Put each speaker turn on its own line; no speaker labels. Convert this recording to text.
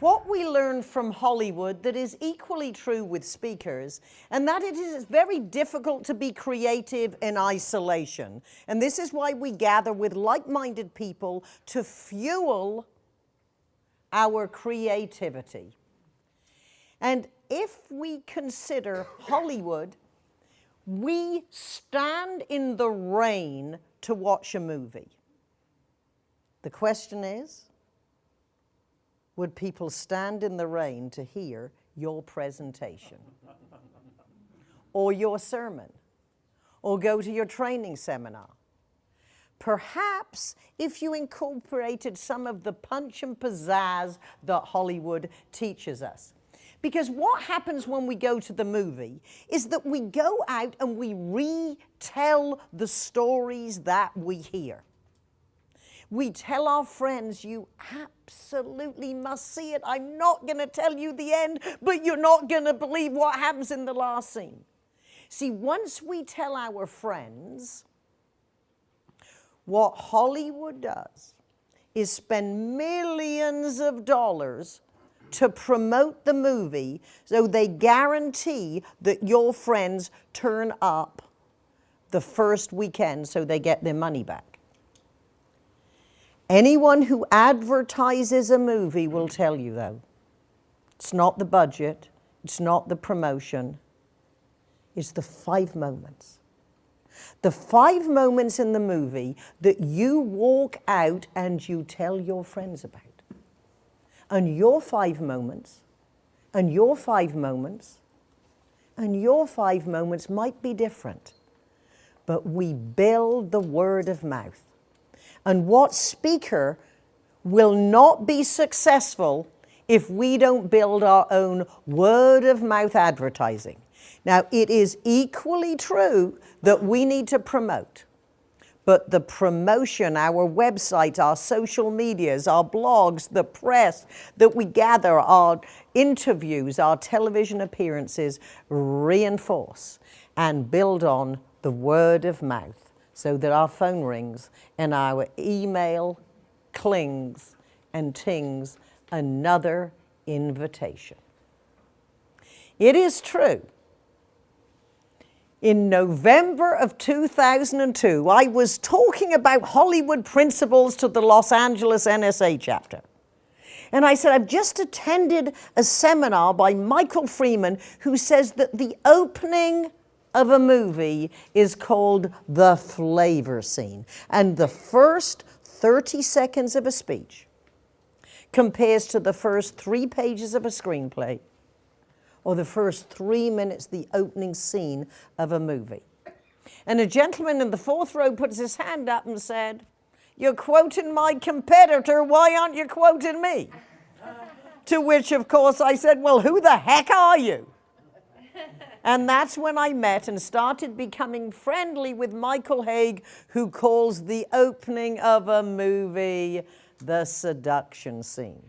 what we learn from Hollywood that is equally true with speakers, and that it is very difficult to be creative in isolation. And this is why we gather with like-minded people to fuel our creativity. And if we consider Hollywood, we stand in the rain to watch a movie. The question is, would people stand in the rain to hear your presentation or your sermon or go to your training seminar? Perhaps if you incorporated some of the punch and pizzazz that Hollywood teaches us. Because what happens when we go to the movie is that we go out and we retell the stories that we hear. We tell our friends, you absolutely must see it. I'm not going to tell you the end, but you're not going to believe what happens in the last scene. See, once we tell our friends, what Hollywood does is spend millions of dollars to promote the movie so they guarantee that your friends turn up the first weekend so they get their money back. Anyone who advertises a movie will tell you though, it's not the budget, it's not the promotion, it's the five moments. The five moments in the movie that you walk out and you tell your friends about. And your five moments, and your five moments, and your five moments might be different, but we build the word of mouth. And what speaker will not be successful if we don't build our own word of mouth advertising. Now, it is equally true that we need to promote, but the promotion, our website, our social medias, our blogs, the press that we gather, our interviews, our television appearances reinforce and build on the word of mouth so that our phone rings and our email clings and tings another invitation. It is true. In November of 2002, I was talking about Hollywood principles to the Los Angeles NSA chapter. And I said, I've just attended a seminar by Michael Freeman who says that the opening of a movie is called the flavor scene. And the first 30 seconds of a speech compares to the first three pages of a screenplay or the first three minutes, the opening scene of a movie. And a gentleman in the fourth row puts his hand up and said, you're quoting my competitor, why aren't you quoting me? to which, of course, I said, well, who the heck are you? And that's when I met and started becoming friendly with Michael Hauge, who calls the opening of a movie the seduction scene.